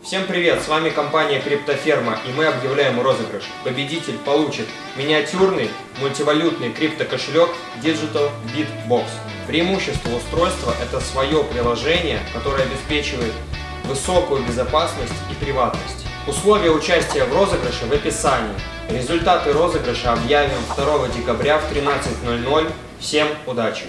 Всем привет, с вами компания Криптоферма и мы объявляем розыгрыш. Победитель получит миниатюрный мультивалютный криптокошелек Digital Bitbox. Преимущество устройства это свое приложение, которое обеспечивает высокую безопасность и приватность. Условия участия в розыгрыше в описании. Результаты розыгрыша объявим 2 декабря в 13.00. Всем удачи!